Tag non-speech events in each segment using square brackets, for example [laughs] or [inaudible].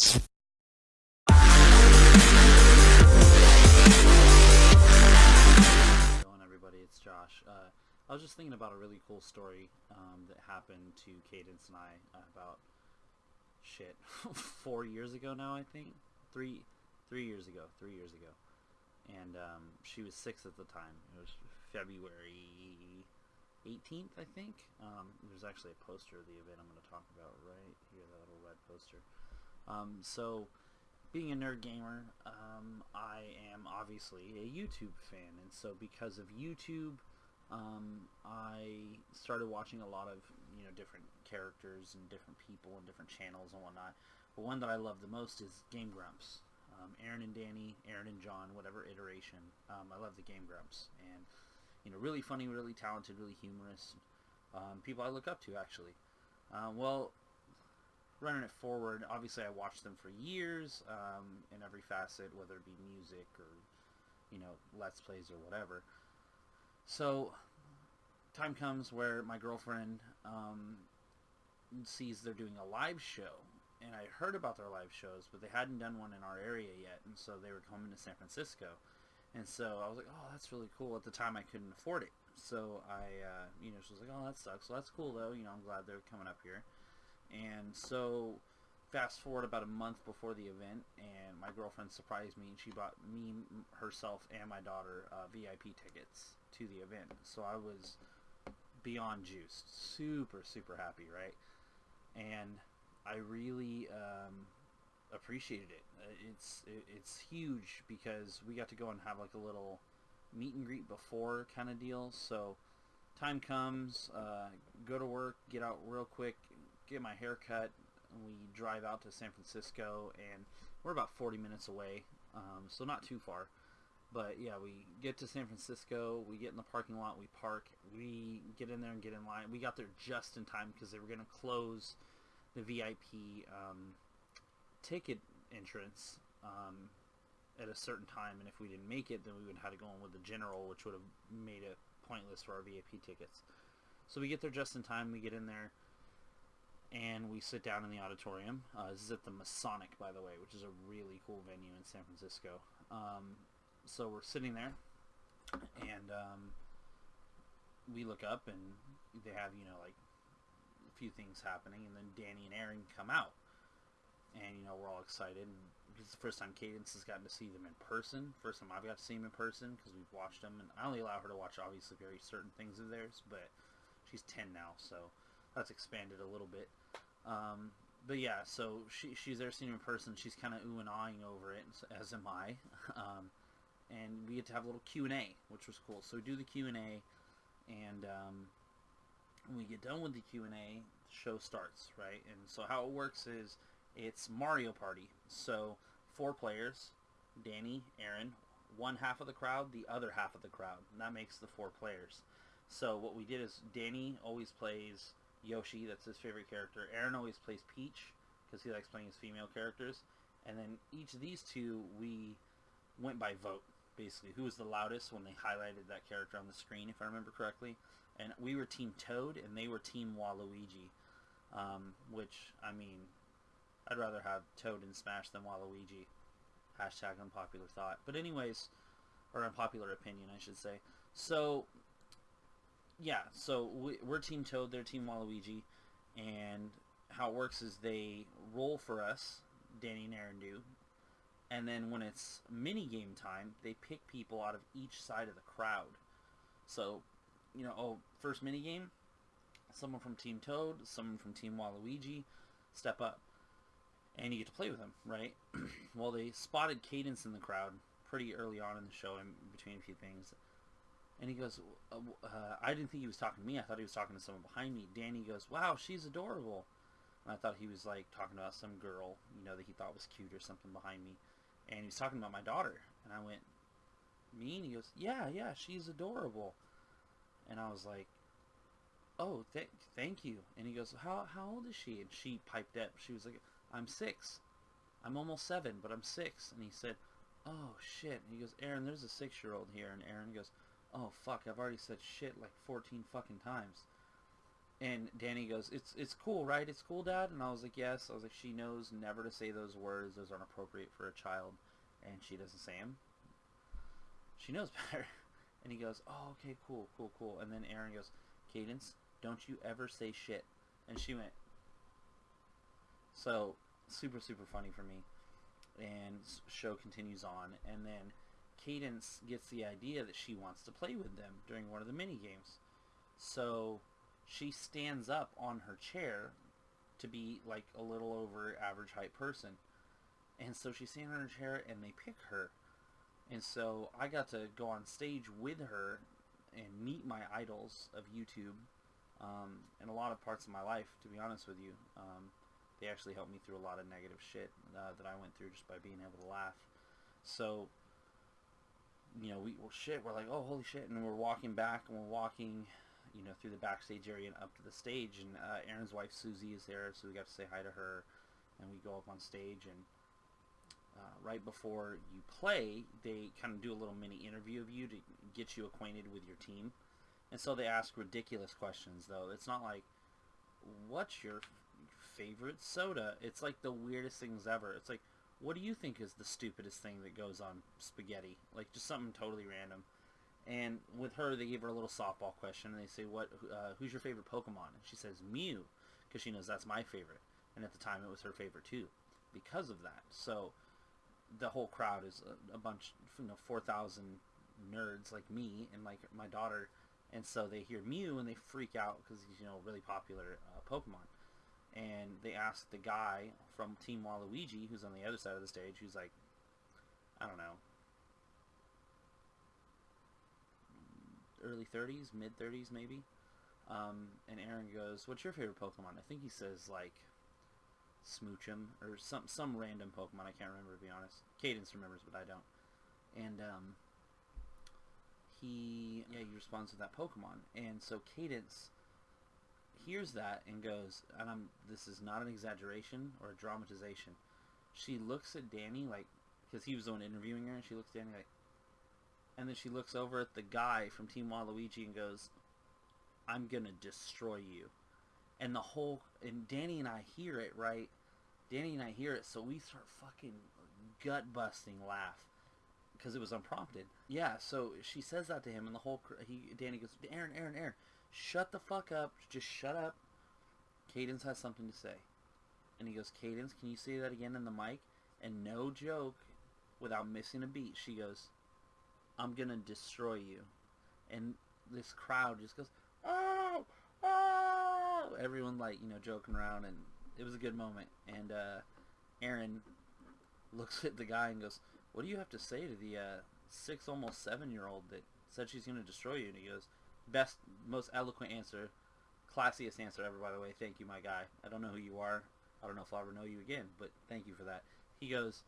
going everybody it's josh. Uh, i was just thinking about a really cool story um, that happened to cadence and i uh, about shit [laughs] four years ago now i think? Three three years ago three years ago. And um, she was six at the time. It was february 18th i think. Um, there's actually a poster of the event i'm going to talk about right here that little red poster um, so being a nerd gamer, um, I am obviously a YouTube fan, and so because of YouTube, um, I started watching a lot of you know different characters and different people and different channels and whatnot. But one that I love the most is Game Grumps. Um, Arin and Danny, Arin and Jon, whatever iteration. Um, I love the Game Grumps, and you know, really funny, really talented, really humorous. Um, people I look up to actually. Uh, well, running it forward, obviously I watched them for years um, in every facet, whether it be music or, you know, Let's Plays or whatever. So, time comes where my girlfriend um, sees they're doing a live show. And I heard about their live shows, but they hadn't done one in our area yet. And so they were coming to San Francisco. And so I was like, oh, that's really cool. At the time, I couldn't afford it. So I, uh, you know, she was like, oh, that sucks. So that's cool, though. You know, I'm glad they're coming up here. And so fast forward about a month before the event, and my girlfriend surprised me, and she bought me, herself, and my daughter uh, VIP tickets to the event. So I was beyond juiced, super super happy, right? And I really um, appreciated it. Uh, it's it, it's huge because we got to go and have like a little meet and greet before kind of deal. So time comes, uh, go to work, get out real quick, get my hair cut. We drive out to San Francisco, and we're about 40 minutes away, um, so not too far. But yeah, we get to San Francisco, we get in the parking lot, we park, we get in there and get in line. We got there just in time because they were going to close the VIP um, ticket entrance um, at a certain time, and if we didn't make it, then we would have to go in with the general, which would have made it pointless for our VIP tickets. So we get there just in time, we get in there, and we sit down in the auditorium. Uh, this is at the Masonic, by the way, which is a really cool venue in San Francisco. Um, so we're sitting there, and um, we look up, and they have, you know, like a few things happening, and then Danny and Arin come out, and you know we're all excited. And it's the first time Cadence has gotten to see them in person. First time I've got to see them in person because we've watched them, and I only allow her to watch obviously very certain things of theirs, but she's 10 now, so that's expanded a little bit. Um, but yeah, so she, she's there seeing in person. She's kind of ooh and ahhing over it, as am I. [laughs] Um, and we get to have a little Q&A, which was cool. So we do the Q&A, and um, when we get done with the Q&A, the show starts, right? And so how it works is it's Mario Party. So four players, Danny, Arin, one half of the crowd, the other half of the crowd. And that makes the four players. So what we did is Danny always plays Yoshi, that's his favorite character. Arin always plays Peach because he likes playing his female characters. And then each of these two, we went by vote, basically. Who was the loudest when they highlighted that character on the screen, if I remember correctly. And we were Team Toad, and they were Team Waluigi. Um, which, I mean, I'd rather have Toad in Smash than Waluigi. Hashtag unpopular thought. But anyways, or unpopular opinion, I should say. So, yeah, so we, are Team Toad, they're Team Waluigi, and how it works is they roll for us, Danny and Arin do, and then when it's mini game time, they pick people out of each side of the crowd. So, you know, oh, first mini game, someone from Team Toad, someone from Team Waluigi, step up, and you get to play with them, right? [clears throat] well, they spotted Cadence in the crowd pretty early on in the show, in between a few things and he goes, uh, uh, I didn't think he was talking to me. I thought he was talking to someone behind me. Danny goes, wow, she's adorable. And I thought he was like talking about some girl, you know, that he thought was cute or something behind me. And he was talking about my daughter. And I went, me? And he goes, yeah, yeah, she's adorable. And I was like, oh, th thank you. And he goes, how, how old is she? And she piped up. She was like, I'm six. I'm almost seven, but I'm six. And he said, oh, shit. And he goes, Arin, there's a six-year-old here. And Arin goes, oh fuck, I've already said shit like 14 fucking times. And Danny goes, "It's it's cool, right? It's cool, Dad." And I was like, "Yes." I was like, "She knows never to say those words. Those aren't appropriate for a child." And she doesn't say them. She knows [laughs] better. And he goes, "Oh, okay, cool, cool, cool." And then Arin goes, "Cadence, don't you ever say shit." And she went. So super super funny for me. And show continues on, and then Cadence gets the idea that she wants to play with them during one of the mini games. So she stands up on her chair to be like a little over average height person. And so she's standing on her chair and they pick her. And so I got to go on stage with her and meet my idols of YouTube um, and a lot of parts of my life, to be honest with you. Um, they actually helped me through a lot of negative shit uh, that I went through just by being able to laugh. So you know, we were shit. We're like, oh, holy shit! And we're walking back, and we're walking, you know, through the backstage area and up to the stage. And uh, Arin's wife Suzy is there, so we got to say hi to her. And we go up on stage, and uh, right before you play, they kind of do a little mini interview of you to get you acquainted with your team. And so they ask ridiculous questions, though. It's not like, what's your favorite soda? It's like the weirdest things ever. It's like, what do you think is the stupidest thing that goes on spaghetti? Like just something totally random. And with her, they gave her a little softball question, and they say, "What? Uh, who's your favorite Pokemon?" And she says Mew, because she knows that's my favorite. And at the time, it was her favorite too, because of that. So the whole crowd is a, a bunch, you know, four thousand nerds like me and like my daughter, and so they hear Mew and they freak out because he's you know really popular uh, Pokemon and they asked the guy from Team Waluigi, who's on the other side of the stage, who's like, I don't know, early 30s, mid 30s maybe. Um, and Arin goes, "What's your favorite Pokemon?" I think he says like Smoochum or some some random Pokemon. I can't remember to be honest. Cadence remembers, but I don't. And um, he yeah he responds with that Pokemon, and so Cadence hears that and goes, and I'm this is not an exaggeration or a dramatization. She looks at Danny like, because he was the one interviewing her, and she looks at Danny like, and then she looks over at the guy from Team Waluigi and goes, "I'm gonna destroy you," and the whole and Danny and I hear it right. Danny and I hear it, so we start fucking gut busting laugh because it was unprompted. Yeah, so she says that to him, and the whole he Danny goes, "Arin, Arin, Arin." Shut the fuck up. Just shut up. Cadence has something to say. And he goes, Cadence, can you say that again in the mic? And no joke, without missing a beat, she goes, I'm going to destroy you. And this crowd just goes, oh, oh. Everyone, like, you know, joking around. And it was a good moment. And uh, Arin looks [laughs] at the guy and goes, what do you have to say to the uh, six, almost seven-year-old that said she's going to destroy you? And he goes, best, most eloquent answer, classiest answer ever, by the way. Thank you, my guy. I don't know who you are. I don't know if I'll ever know you again, but thank you for that. He goes,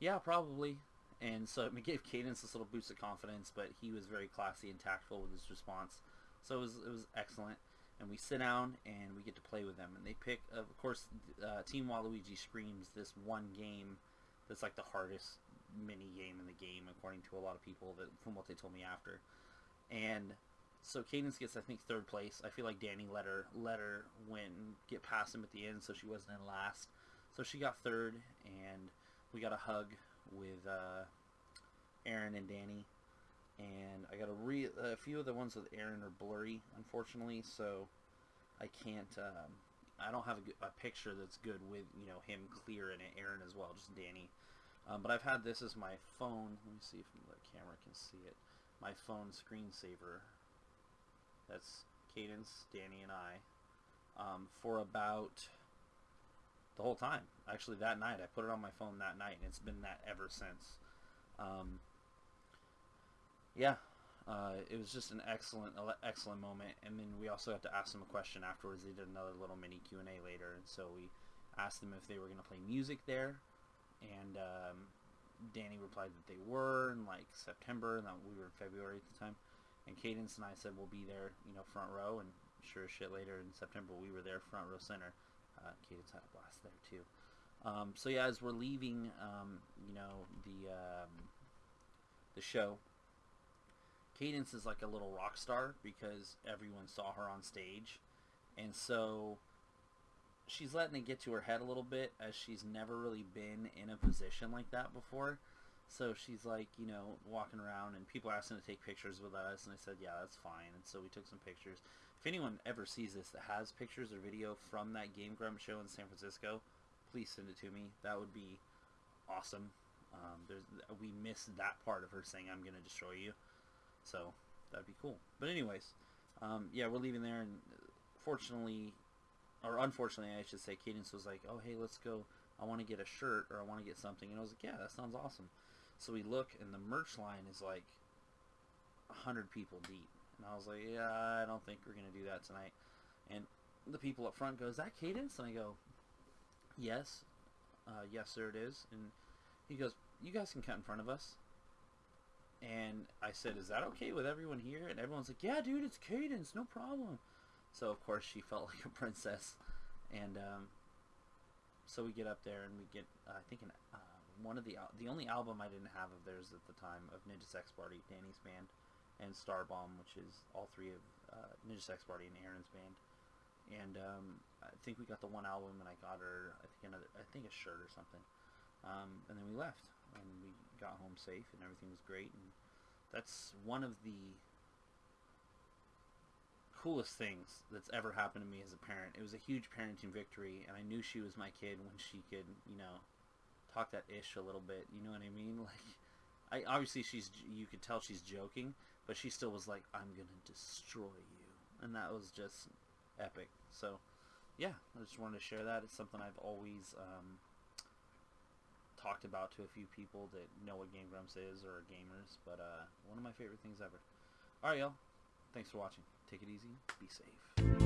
yeah, probably. And so [laughs] it gave Cadence this little boost of confidence, but he was very classy and tactful with his response. So it was, it was excellent. And we sit down and we get to play with them. And they pick, of course, uh, Team Waluigi screams this one game that's like the hardest mini game in the game, according to a lot of people that from what they told me after. And so Cadence gets, I think, third place. I feel like Danny let her let her win, get past him at the end, so she wasn't in last. So she got third, and we got a hug with uh, Arin and Danny. And I got a re a few of the ones with Arin are blurry, unfortunately, so I can't. Um, I don't have a, a picture that's good with you know him clear and Arin as well, just Danny. Um, but I've had this as my phone. Let me see if the camera can see it. My phone screensaver that's Cadence, Danny, and I. Um, for about the whole time. Actually, that night I put it on my phone that night, and it's been that ever since. Um, yeah, uh, it was just an excellent, excellent moment. And then we also had to ask them a question afterwards. They did another little mini Q and A later, and so we asked them if they were going to play music there, and um, Danny replied that they were in like September, and that we were in February at the time. And Cadence and I said we'll be there, you know, front row, and sure as shit later in September we were there front row center. Uh, Cadence had a blast there too. Um, so yeah, as we're leaving, um, you know, the um, the show, Cadence is like a little rock star because everyone saw her on stage, and so she's letting it get to her head a little bit as she's never really been in a position like that before. So she's like, you know, walking around and people asking to take pictures with us, and I said, yeah, that's fine. And so we took some pictures. If anyone ever sees this that has pictures or video from that Game Grump show in San Francisco, please send it to me. That would be awesome. Um, we missed that part of her saying, "I'm going to destroy you," so that'd be cool. But anyways, um, yeah, we're leaving there, and fortunately, or unfortunately, I should say, Cadence was like, "Oh, hey, let's go. I want to get a shirt or I want to get something," and I was like, "Yeah, that sounds awesome." So we look, and the merch line is like a hundred people deep, and I was like, "Yeah, I don't think we're gonna do that tonight." And the people up front go, "Is that Cadence?" And I go, "Yes, uh, yes, sir, it is." And he goes, "You guys can cut in front of us." And I said, "Is that okay with everyone here?" And everyone's like, "Yeah, dude, it's Cadence, no problem." So of course she [laughs] felt like a princess, and um, so we get up there and we get, uh, I think, an, uh, one of the the only album I didn't have of theirs at the time of Ninja Sex Party, Danny's band, and Starbomb, which is all three of uh, Ninja Sex Party and Arin's band. And um, I think we got the one album, and I got her, I think another, I think a shirt or something. Um, and then we left, and we got home safe, and everything was great. And that's one of the coolest things that's ever happened to me as a parent. It was a huge parenting victory, and I knew she was my kid when she could, you know, talk that ish a little bit. You know what I mean? [laughs] Like, I obviously she's you could tell she's joking, but she still was like, "I'm gonna destroy you," and that was just epic. So, yeah, I just wanted to share that. It's something I've always um, talked about to a few people that know what Game Grumps is or are gamers, but uh, one of my favorite things ever. All right, y'all. Thanks for watching. Take it easy. Be safe.